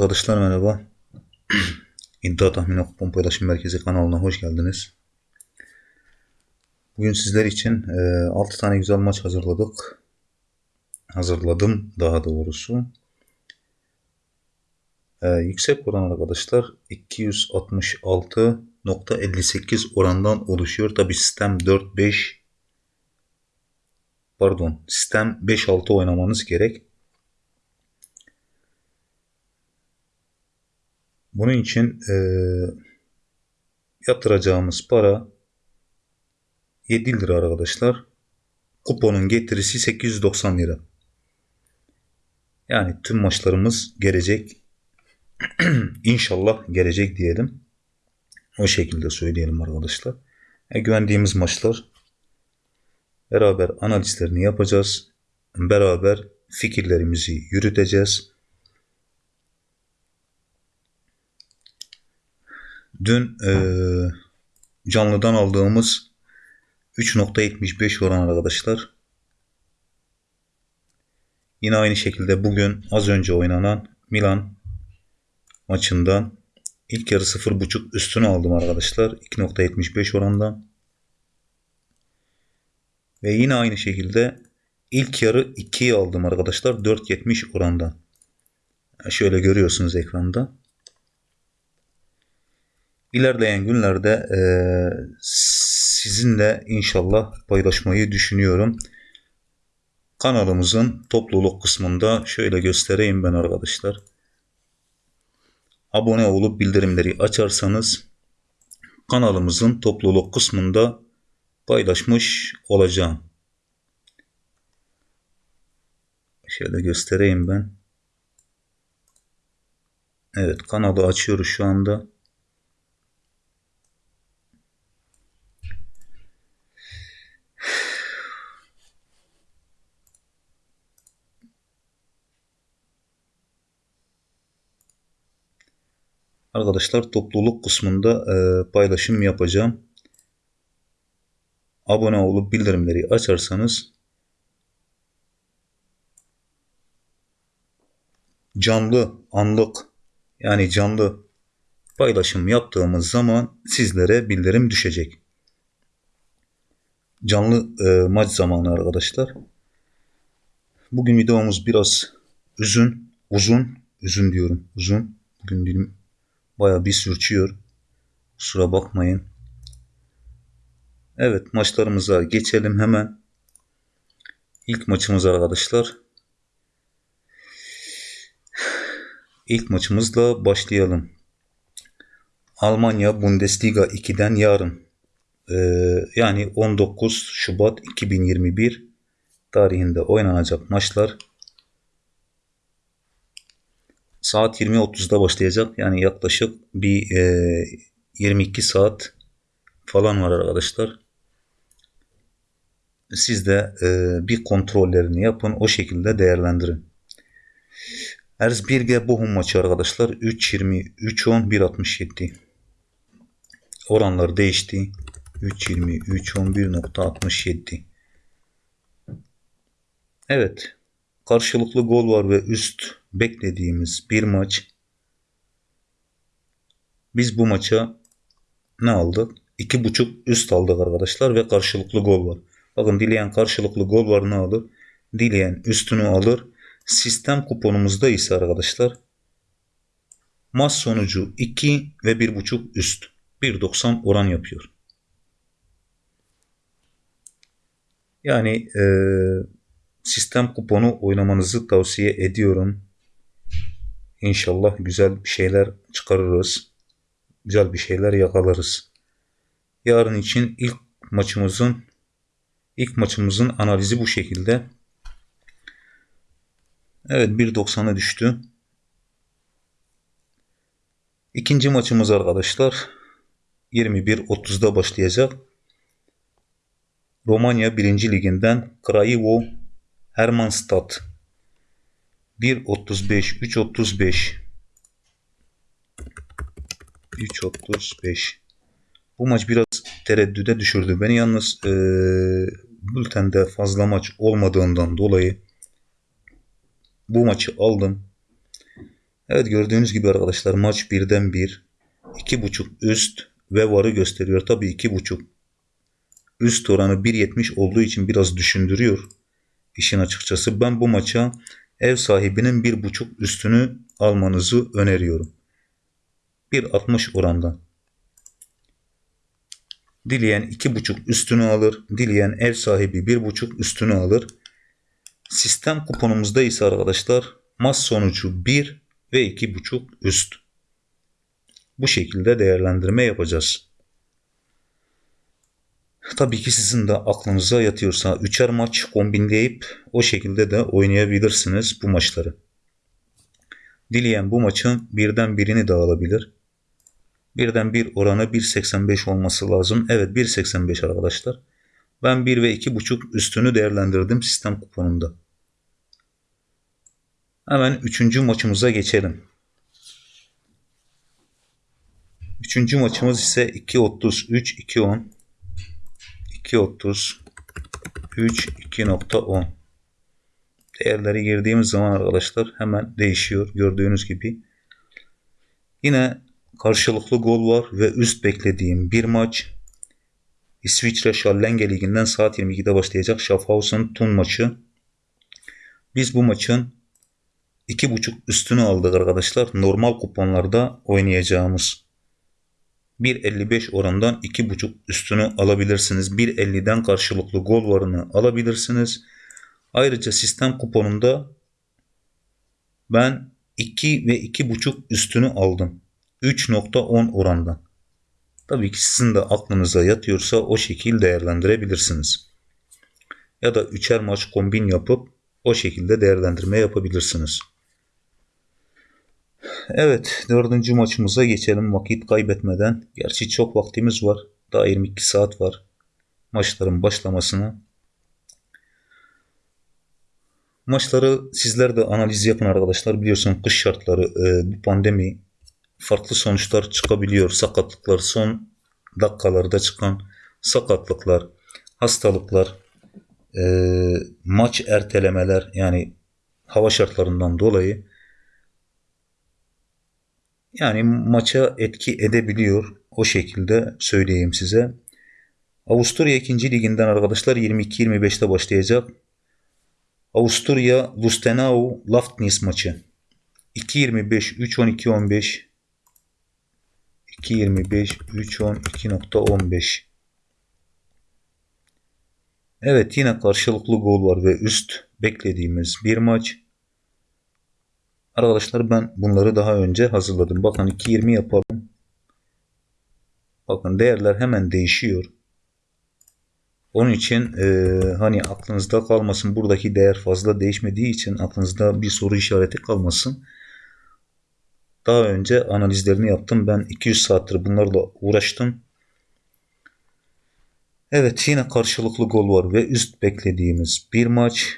Arkadaşlar merhaba. İddia Tahmini Kupon Paylaşım Merkezi kanalına hoş geldiniz. Bugün sizler için e, 6 tane güzel maç hazırladık. Hazırladım daha doğrusu. E, yüksek oran arkadaşlar 266.58 orandan oluşuyor. Tabi sistem 4-5 pardon sistem 5-6 oynamanız gerek. Bunun için e, yatıracağımız para 7 lira arkadaşlar. Kuponun getirisi 890 lira. Yani tüm maçlarımız gelecek. İnşallah gelecek diyelim. O şekilde söyleyelim arkadaşlar. E, güvendiğimiz maçlar. Beraber analizlerini yapacağız. Beraber fikirlerimizi yürüteceğiz. Dün e, canlıdan aldığımız 3.75 oran arkadaşlar. Yine aynı şekilde bugün az önce oynanan Milan maçından ilk yarı 0.5 üstünü aldım arkadaşlar. 2.75 orandan. Ve yine aynı şekilde ilk yarı 2'yi aldım arkadaşlar. 4.70 orandan. Şöyle görüyorsunuz ekranda. İlerleyen günlerde e, sizinle inşallah paylaşmayı düşünüyorum. Kanalımızın topluluk kısmında şöyle göstereyim ben arkadaşlar. Abone olup bildirimleri açarsanız kanalımızın topluluk kısmında paylaşmış olacağım. Şöyle göstereyim ben. Evet kanalı açıyoruz şu anda. Arkadaşlar topluluk kısmında e, paylaşım yapacağım. Abone olup bildirimleri açarsanız canlı anlık yani canlı paylaşım yaptığımız zaman sizlere bildirim düşecek. Canlı e, maç zamanı arkadaşlar. Bugün videomuz biraz uzun, uzun, uzun diyorum, uzun. Bugün dilim Baya bir sürçüyor. Kusura bakmayın. Evet maçlarımıza geçelim hemen. İlk maçımız arkadaşlar. İlk maçımızla başlayalım. Almanya Bundesliga 2'den yarın ee, yani 19 Şubat 2021 tarihinde oynanacak maçlar saat 20.30'da başlayacak. Yani yaklaşık bir e, 22 saat falan var arkadaşlar. Siz de e, bir kontrollerini yapın. O şekilde değerlendirin. Erzbirge Bochum maçı arkadaşlar. 3.20, 3.10, 1.67. Oranlar değişti. 3.20, 3.11.67. Evet. Karşılıklı gol var ve üst beklediğimiz bir maç. Biz bu maça ne aldık? 2.5 üst aldık arkadaşlar ve karşılıklı gol var. Bakın dileyen karşılıklı gol var ne alır? Dileyen üstünü alır. Sistem kuponumuzda ise arkadaşlar maç sonucu 2 ve 1.5 üst. 1.90 oran yapıyor. Yani e, sistem kuponu oynamanızı tavsiye ediyorum. İnşallah güzel bir şeyler çıkarırız. Güzel bir şeyler yakalarız. Yarın için ilk maçımızın ilk maçımızın analizi bu şekilde. Evet 1.90'a düştü. İkinci maçımız arkadaşlar 21.30'da başlayacak. Romanya 1. liginden Krayevo Hermannstadt 1.35 3.35 3.35 Bu maç biraz tereddüde düşürdü. Beni yalnız e, bültende fazla maç olmadığından dolayı bu maçı aldım. Evet gördüğünüz gibi arkadaşlar maç birden bir. iki buçuk üst ve varı gösteriyor. Tabii iki buçuk üst oranı 1.70 olduğu için biraz düşündürüyor işin açıkçası. Ben bu maça ev sahibinin bir buçuk üstünü almanızı öneriyorum. 1.60 orandan. Dileyen iki buçuk üstünü alır. Dileyen ev sahibi bir buçuk üstünü alır. Sistem kuponumuzda ise arkadaşlar maç sonucu 1 ve iki buçuk üst. Bu şekilde değerlendirme yapacağız. Tabii ki sizin de aklınıza yatıyorsa üçer maç kombinleyip o şekilde de oynayabilirsiniz bu maçları. Dileyen bu maçın birden birini de alabilir. Birden bir oranı 1.85 olması lazım. Evet 1.85 arkadaşlar. Ben 1 ve 2.5 üstünü değerlendirdim sistem kuponunda. Hemen üçüncü maçımıza geçelim. Üçüncü maçımız ise 2.33 2.10 2.30 3 2.10 değerleri girdiğimiz zaman arkadaşlar hemen değişiyor gördüğünüz gibi. Yine karşılıklı gol var ve üst beklediğim bir maç. İsviçre Schallenge Ligi'nden saat 22'de başlayacak Schaffhausen Thun maçı. Biz bu maçın 2.5 üstünü aldık arkadaşlar. Normal kuponlarda oynayacağımız. 1.55 orandan 2.5 üstünü alabilirsiniz. 1.50'den karşılıklı gol varını alabilirsiniz. Ayrıca sistem kuponunda ben 2 ve 2.5 üstünü aldım. 3.10 orandan. Tabii ki sizin de aklınıza yatıyorsa o şekil değerlendirebilirsiniz. Ya da üçer maç kombin yapıp o şekilde değerlendirme yapabilirsiniz. Evet dördüncü maçımıza geçelim vakit kaybetmeden. Gerçi çok vaktimiz var. Daha 22 saat var maçların başlamasına. Maçları sizler de analiz yapın arkadaşlar. Biliyorsun kış şartları e, bu pandemi farklı sonuçlar çıkabiliyor. Sakatlıklar son dakikalarda çıkan sakatlıklar, hastalıklar, e, maç ertelemeler yani hava şartlarından dolayı yani maça etki edebiliyor. O şekilde söyleyeyim size. Avusturya 2. liginden arkadaşlar 22-25'te başlayacak. Avusturya Lustenau Laftnis maçı. 2.25 3.12 2.25 3.12.15 Evet yine karşılıklı gol var ve üst beklediğimiz bir maç. Arkadaşlar ben bunları daha önce hazırladım. Bakın 2.20 yapalım. Bakın değerler hemen değişiyor. Onun için e, hani aklınızda kalmasın buradaki değer fazla değişmediği için aklınızda bir soru işareti kalmasın. Daha önce analizlerini yaptım. Ben 200 saattir bunlarla uğraştım. Evet yine karşılıklı gol var ve üst beklediğimiz bir maç.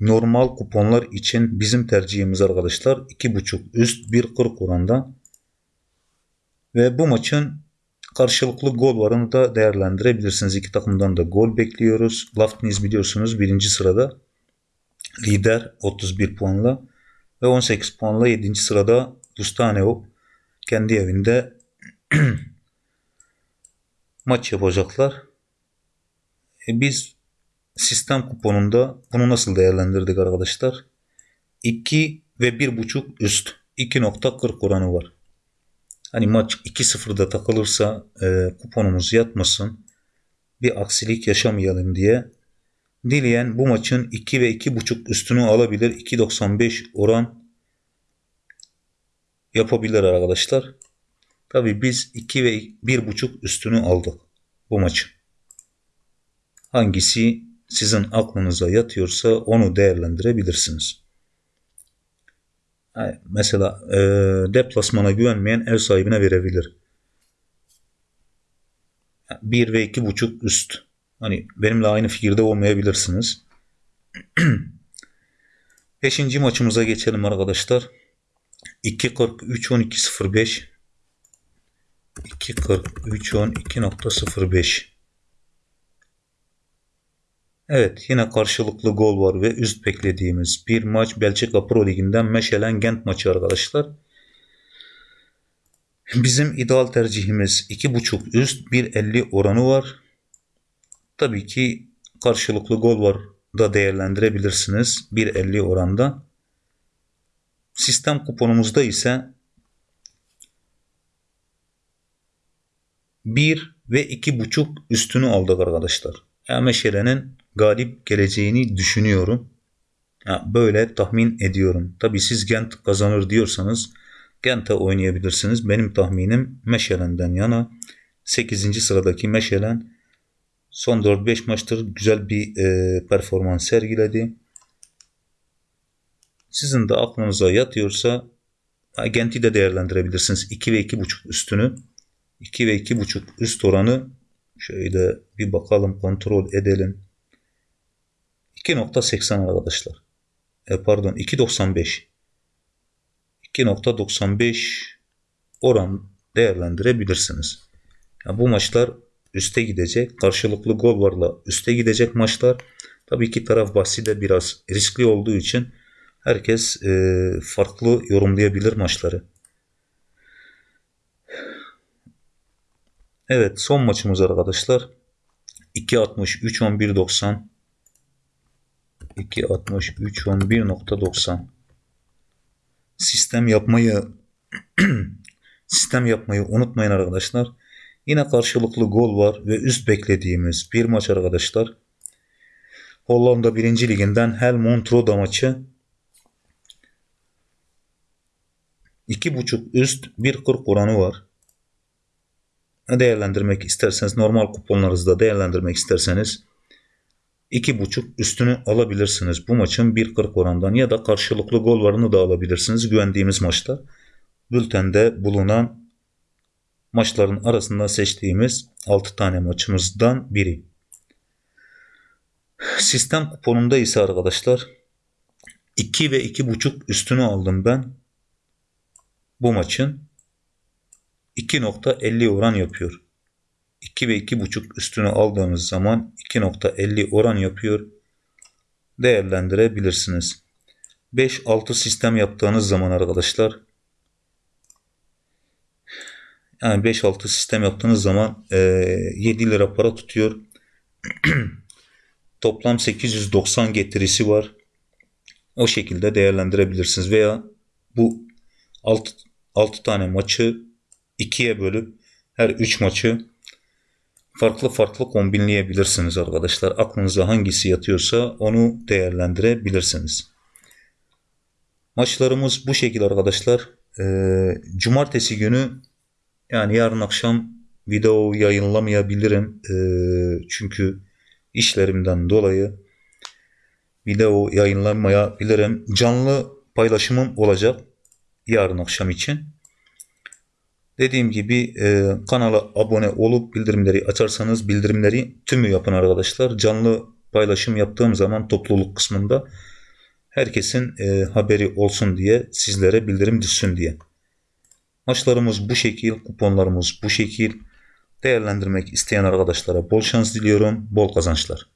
Normal kuponlar için bizim tercihimiz arkadaşlar 2.5 üst 1.40 oranda. Ve bu maçın karşılıklı gol varını da değerlendirebilirsiniz. İki takımdan da gol bekliyoruz. Laftiniz biliyorsunuz birinci sırada. Lider 31 puanla ve 18 puanla 7. sırada Bustaneo kendi evinde maç yapacaklar. E biz sistem kuponunda bunu nasıl değerlendirdik arkadaşlar? 2 ve 1.5 üst 2.40 oranı var. Hani maç 2-0'da takılırsa e, kuponumuz yatmasın. Bir aksilik yaşamayalım diye. Dileyen bu maçın 2 ve 2.5 üstünü alabilir. 2.95 oran yapabilir arkadaşlar. Tabi biz 2 ve 1.5 üstünü aldık bu maçı. Hangisi sizin aklınıza yatıyorsa onu değerlendirebilirsiniz. Mesela e, deplasmana güvenmeyen ev sahibine verebilir. 1 ve 2.5 üst. Hani benimle aynı fikirde olmayabilirsiniz. Beşinci maçımıza geçelim arkadaşlar. 2.43 12.05 2.43 12.05 Evet yine karşılıklı gol var ve üst beklediğimiz bir maç Belçika Pro Ligi'nden Meşelen Gent maçı arkadaşlar. Bizim ideal tercihimiz 2.5 üst 1.50 oranı var. Tabii ki karşılıklı gol var da değerlendirebilirsiniz 1.50 oranda. Sistem kuponumuzda ise 1 ve 2.5 üstünü aldık arkadaşlar. Meşele'nin galip geleceğini düşünüyorum. Ya böyle tahmin ediyorum. Tabi siz Gent kazanır diyorsanız Gent'e oynayabilirsiniz. Benim tahminim Meşelen'den yana. 8. sıradaki Meşelen son 4-5 maçtır güzel bir e, performans sergiledi. Sizin de aklınıza yatıyorsa Gent'i de değerlendirebilirsiniz. 2 ve 2.5 üstünü. 2 ve 2.5 üst oranı şöyle bir bakalım kontrol edelim. 2.80 arkadaşlar. E, pardon 2.95 2.95 oran değerlendirebilirsiniz. Yani bu maçlar üste gidecek. Karşılıklı gol varla üste gidecek maçlar. Tabii ki taraf bahsi de biraz riskli olduğu için herkes e, farklı yorumlayabilir maçları. Evet son maçımız arkadaşlar. 2.60 3.11.90 2.60 3.11.90 Sistem yapmayı sistem yapmayı unutmayın arkadaşlar. Yine karşılıklı gol var ve üst beklediğimiz bir maç arkadaşlar. Hollanda 1. liginden Helmond Roda maçı 2.5 üst 1.40 oranı var değerlendirmek isterseniz normal kuponlarınızda değerlendirmek isterseniz 2.5 üstünü alabilirsiniz. Bu maçın 1.40 orandan ya da karşılıklı gol varını da alabilirsiniz. Güvendiğimiz maçta bültende bulunan maçların arasında seçtiğimiz 6 tane maçımızdan biri. Sistem kuponunda ise arkadaşlar 2 ve 2.5 üstünü aldım ben. Bu maçın 2.50 oran yapıyor. 2 ve 2.5 üstünü aldığımız zaman 2.50 oran yapıyor. Değerlendirebilirsiniz. 5-6 sistem yaptığınız zaman arkadaşlar yani 5-6 sistem yaptığınız zaman e, 7 lira para tutuyor. Toplam 890 getirisi var. O şekilde değerlendirebilirsiniz veya bu 6, 6 tane maçı ikiye bölüp her 3 maçı farklı farklı kombinleyebilirsiniz arkadaşlar. Aklınıza hangisi yatıyorsa onu değerlendirebilirsiniz. Maçlarımız bu şekilde arkadaşlar. Ee, cumartesi günü yani yarın akşam video yayınlamayabilirim. Ee, çünkü işlerimden dolayı video yayınlamayabilirim. Canlı paylaşımım olacak yarın akşam için. Dediğim gibi e, kanala abone olup bildirimleri açarsanız bildirimleri tümü yapın arkadaşlar. Canlı paylaşım yaptığım zaman topluluk kısmında herkesin e, haberi olsun diye sizlere bildirim düşsün diye. Maçlarımız bu şekil, kuponlarımız bu şekil. Değerlendirmek isteyen arkadaşlara bol şans diliyorum, bol kazançlar.